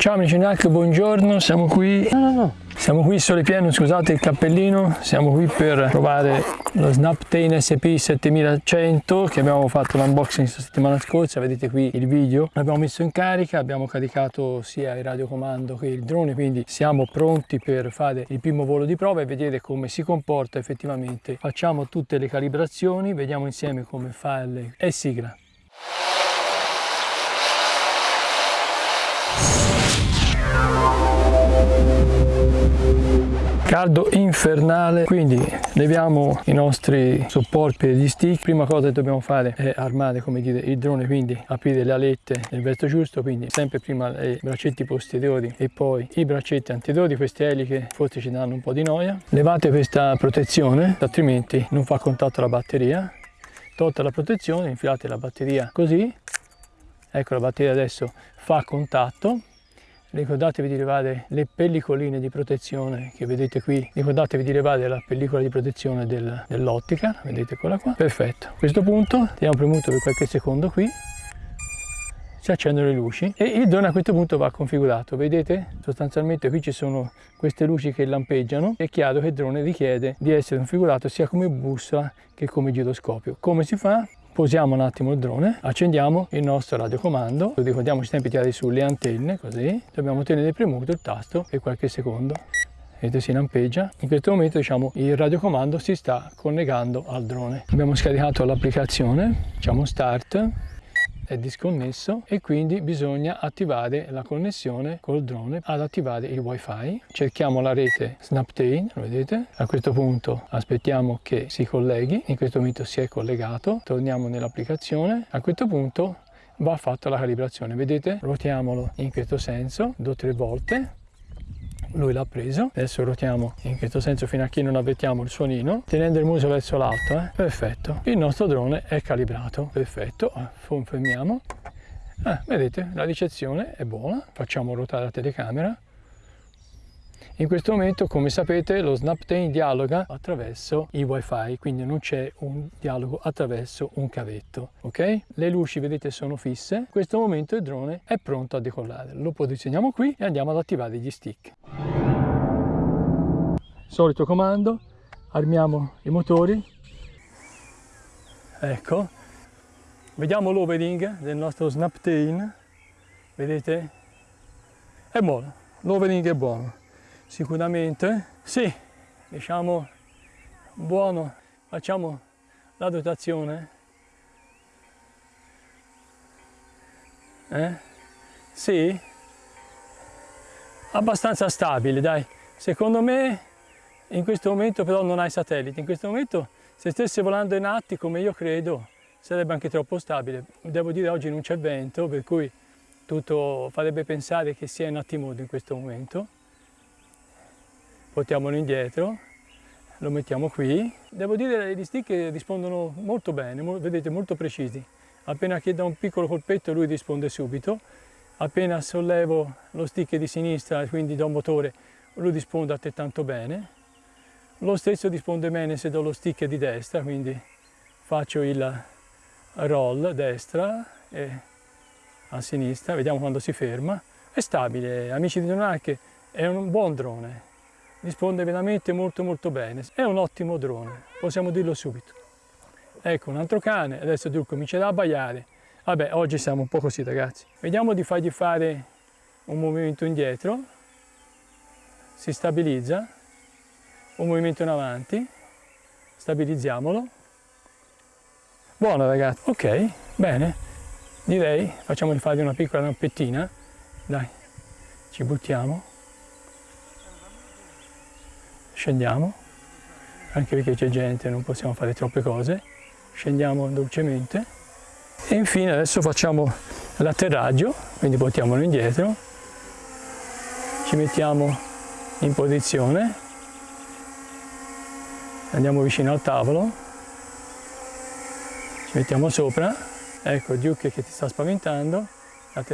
Ciao amici NAC, buongiorno, siamo qui. No, no, no. Siamo qui sole pieno, scusate il cappellino, siamo qui per provare lo Snaptane SP 7100 che abbiamo fatto l'unboxing la settimana scorsa, vedete qui il video. L'abbiamo messo in carica, abbiamo caricato sia il radiocomando che il drone, quindi siamo pronti per fare il primo volo di prova e vedere come si comporta effettivamente. Facciamo tutte le calibrazioni, vediamo insieme come farle e sigla. Caldo infernale quindi leviamo i nostri supporti gli stick. Prima cosa che dobbiamo fare è armare come dire il drone quindi aprire le alette nel verso giusto quindi sempre prima i braccetti posteriori e poi i braccetti anteriori queste eliche forse ci danno un po' di noia. Levate questa protezione altrimenti non fa contatto la batteria. Tolta la protezione infilate la batteria così. Ecco la batteria adesso fa contatto ricordatevi di levare le pellicoline di protezione che vedete qui. Ricordatevi di levare la pellicola di protezione del, dell'ottica vedete quella qua. Perfetto. A questo punto teniamo premuto per qualche secondo qui. Si accendono le luci e il drone a questo punto va configurato. Vedete? Sostanzialmente qui ci sono queste luci che lampeggiano. È chiaro che il drone richiede di essere configurato sia come bussola che come giroscopio. Come si fa posiamo un attimo il drone, accendiamo il nostro radiocomando, ricordiamoci sempre di tirare sulle antenne, così, dobbiamo tenere premuto il tasto per qualche secondo. Vedete si lampeggia. In questo momento diciamo il radiocomando si sta collegando al drone. Abbiamo scaricato l'applicazione, diciamo start, è disconnesso e quindi bisogna attivare la connessione col drone ad attivare il wifi. Cerchiamo la rete Snaptane lo vedete? A questo punto aspettiamo che si colleghi in questo momento si è collegato torniamo nell'applicazione. A questo punto va fatta la calibrazione vedete? Ruotiamolo in questo senso due o tre volte lui l'ha preso. Adesso ruotiamo in questo senso fino a che non avvertiamo il suonino tenendo il muso verso l'alto eh? perfetto. Il nostro drone è calibrato. Perfetto. Confermiamo. Ah, vedete la ricezione è buona. Facciamo ruotare la telecamera in questo momento, come sapete, lo Snaptane dialoga attraverso il wifi, quindi non c'è un dialogo attraverso un cavetto, ok? Le luci, vedete, sono fisse. In questo momento il drone è pronto a decollare. Lo posizioniamo qui e andiamo ad attivare gli stick. Solito comando, armiamo i motori. Ecco. Vediamo l'overing del nostro Snaptane. Vedete? È buono, l'overing è buono sicuramente. Sì diciamo buono. Facciamo la dotazione. Eh? sì? Abbastanza stabile dai. Secondo me in questo momento però non hai satellite. In questo momento se stesse volando in atti come io credo sarebbe anche troppo stabile. Devo dire oggi non c'è vento per cui tutto farebbe pensare che sia in attimodo in questo momento portiamolo indietro, lo mettiamo qui. Devo dire che gli stick rispondono molto bene, vedete molto precisi. Appena che da un piccolo colpetto lui risponde subito, appena sollevo lo stick di sinistra, quindi do un motore, lui risponde altrettanto bene. Lo stesso risponde bene se do lo stick di destra, quindi faccio il roll destra e a sinistra, vediamo quando si ferma. È stabile, amici di Donac, è un buon drone risponde veramente molto molto bene. È un ottimo drone, possiamo dirlo subito. Ecco un altro cane, adesso Dur comincerà a abbaiare. Vabbè, oggi siamo un po' così ragazzi. Vediamo di fargli fare un movimento indietro, si stabilizza, un movimento in avanti, stabilizziamolo. Buono ragazzi, ok, bene, direi facciamogli fare una piccola rampettina, dai, ci buttiamo scendiamo, anche perché c'è gente, non possiamo fare troppe cose, scendiamo dolcemente. E infine adesso facciamo l'atterraggio, quindi portiamolo indietro, ci mettiamo in posizione, andiamo vicino al tavolo, ci mettiamo sopra, ecco Duke che ti sta spaventando,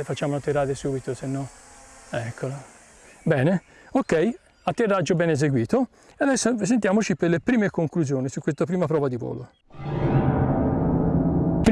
facciamo atterrare subito, se no, eccolo. Bene, ok, atterraggio ben eseguito e adesso sentiamoci per le prime conclusioni su questa prima prova di volo.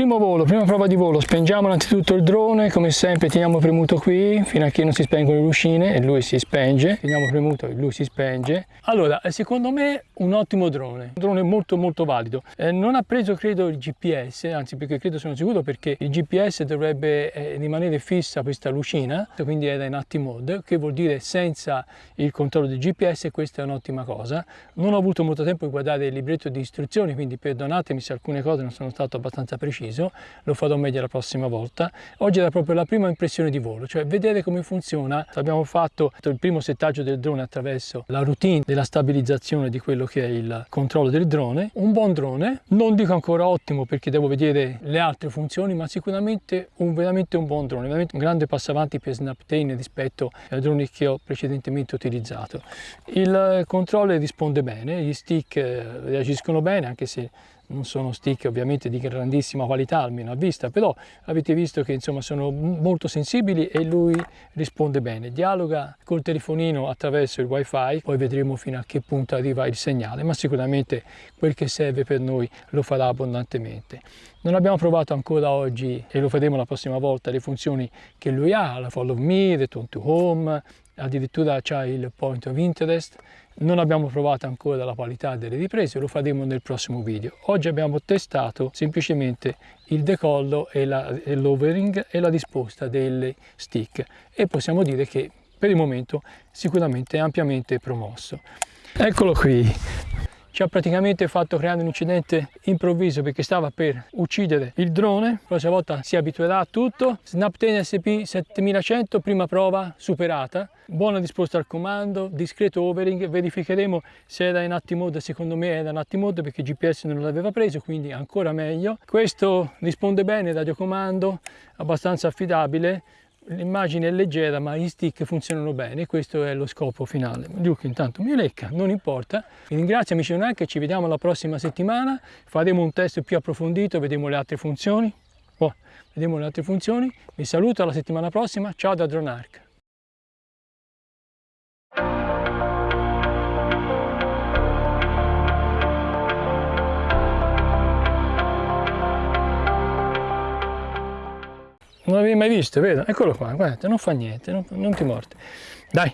Primo volo, prima prova di volo, spengiamo innanzitutto il drone, come sempre teniamo premuto qui fino a che non si spengono le lucine e lui si spenge, teniamo premuto e lui si spenge. Allora, secondo me un ottimo drone, un drone molto molto valido. Eh, non ha preso credo il GPS, anzi perché credo sono sicuro perché il GPS dovrebbe eh, rimanere fissa questa lucina, quindi è in active mode, che vuol dire senza il controllo del GPS questa è un'ottima cosa. Non ho avuto molto tempo di guardare il libretto di istruzioni, quindi perdonatemi se alcune cose non sono stato abbastanza preciso, lo farò meglio la prossima volta. Oggi era proprio la prima impressione di volo, cioè vedere come funziona. Abbiamo fatto il primo settaggio del drone attraverso la routine della stabilizzazione di quello che è il controllo del drone. Un buon drone, non dico ancora ottimo perché devo vedere le altre funzioni, ma sicuramente un, veramente un buon drone, veramente un grande passo avanti per Snaptain rispetto ai droni che ho precedentemente utilizzato. Il controller risponde bene, gli stick eh, reagiscono bene anche se non sono stick ovviamente di grandissima qualità almeno a vista però avete visto che insomma sono molto sensibili e lui risponde bene. Dialoga col telefonino attraverso il wifi poi vedremo fino a che punto arriva il segnale ma sicuramente quel che serve per noi lo farà abbondantemente. Non abbiamo provato ancora oggi e lo faremo la prossima volta le funzioni che lui ha la follow me, return to home addirittura c'è il point of interest non abbiamo provato ancora la qualità delle riprese, lo faremo nel prossimo video. Oggi abbiamo testato semplicemente il decollo e l'overing e la risposta delle stick e possiamo dire che per il momento sicuramente è ampiamente promosso. Eccolo qui, ci ha praticamente fatto creare un incidente improvviso perché stava per uccidere il drone, la prossima volta si abituerà a tutto. Snapten SP 7100, prima prova superata, buona risposta al comando, discreto overing, verificheremo se era in active mode, secondo me era in active mode perché GPS non l'aveva preso, quindi ancora meglio. Questo risponde bene, radiocomando, abbastanza affidabile, l'immagine è leggera ma gli stick funzionano bene. Questo è lo scopo finale. Luke intanto mi lecca non importa. Vi ringrazio amici non ci vediamo la prossima settimana. Faremo un test più approfondito vedremo le altre funzioni. Oh, vedremo le altre funzioni. Vi saluto alla settimana prossima. Ciao da Dronarch Non l'avevi mai visto, vero? Eccolo qua, guarda, non fa niente, non, non ti morte. Dai,